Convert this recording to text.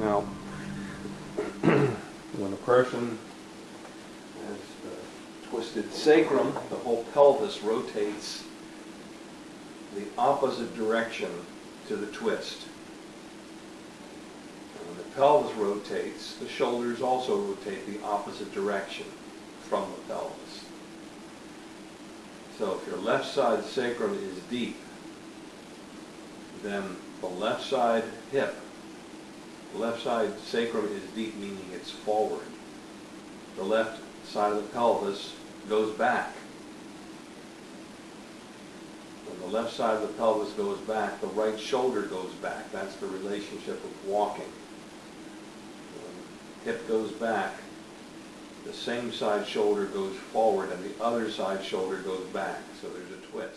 Now, when a person has uh, the twisted sacrum, the whole pelvis rotates the opposite direction to the twist. And when the pelvis rotates, the shoulders also rotate the opposite direction from the pelvis. So if your left side sacrum is deep, then the left side hip, left side sacrum is deep, meaning it's forward. The left side of the pelvis goes back. When the left side of the pelvis goes back, the right shoulder goes back. That's the relationship of walking. When hip goes back, the same side shoulder goes forward and the other side shoulder goes back. So there's a twist.